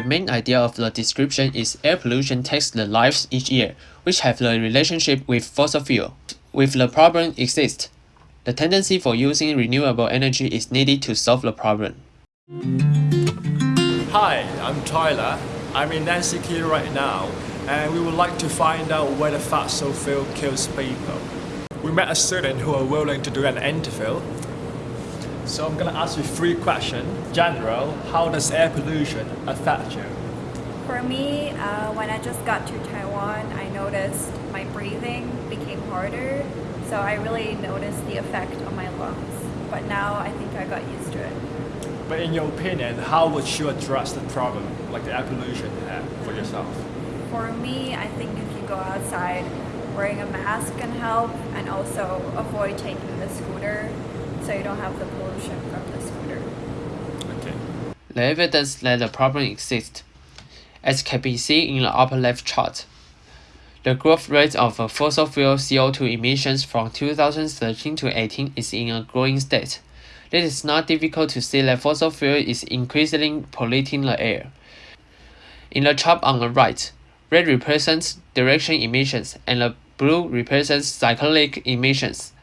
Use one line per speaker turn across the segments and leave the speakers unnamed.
main idea of the description is air pollution takes the lives each year, which have the relationship with fossil fuel. With the problem exists, the tendency for using renewable energy is needed to solve the problem.
Hi, I'm Tyler. I'm in Nancy right now, and we would like to find out whether fossil fuel kills people. We met a student who are willing to do an interview. So I'm gonna ask you three questions. General, how does air pollution affect you?
For me, uh, when I just got to Taiwan, I noticed my breathing became harder. So I really noticed the effect on my lungs. But now I think I got used to it.
But in your opinion, how would you address the problem, like the air pollution, uh, for yourself?
For me, I think if you go outside, wearing a mask can help and also avoid taking the scooter so you don't have the pollution from the scooter.
Okay.
The evidence that the problem exists, as can be seen in the upper left chart. The growth rate of fossil fuel CO2 emissions from 2013 to 18 is in a growing state. It is not difficult to see that fossil fuel is increasingly polluting the air. In the chart on the right, red represents direction emissions and the blue represents cyclic emissions.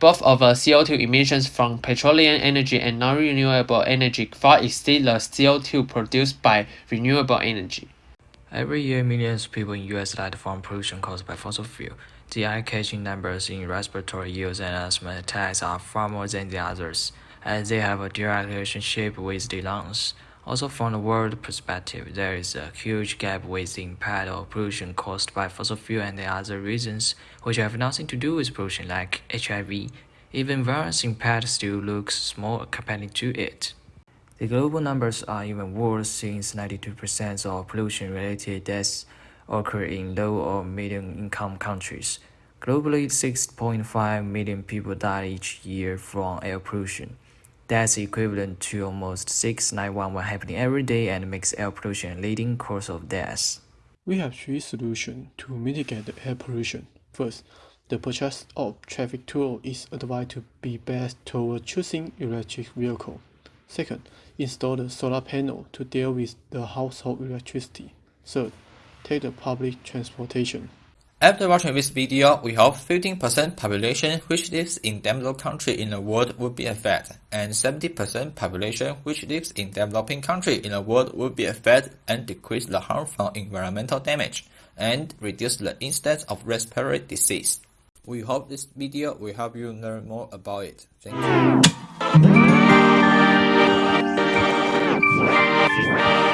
Both of the CO2 emissions from petroleum energy and non-renewable energy far exceed the CO2 produced by renewable energy.
Every year, millions of people in US die from pollution caused by fossil fuel. The eye-catching numbers in respiratory use and asthma attacks are far more than the others as they have a direct relationship with the lungs. Also from the world perspective, there is a huge gap with the impact of pollution caused by fossil fuel and the other reasons which have nothing to do with pollution like HIV. Even virus impact still looks small compared to it. The global numbers are even worse since 92% of pollution-related deaths occur in low or medium-income countries. Globally, 6.5 million people die each year from air pollution. That's equivalent to almost 6,911 happening every day and makes air pollution a leading cause of death.
We have three solutions to mitigate the air pollution. First, the purchase of traffic tool is advised to be best toward choosing electric vehicle. Second, install the solar panel to deal with the household electricity. Third, take the public transportation.
After watching this video, we hope 15% population which lives in developed country in the world would be affected, and 70% population which lives in developing country in the world would be affected and decrease the harm from environmental damage, and reduce the incidence of respiratory disease. We hope this video will help you learn more about it. Thank you.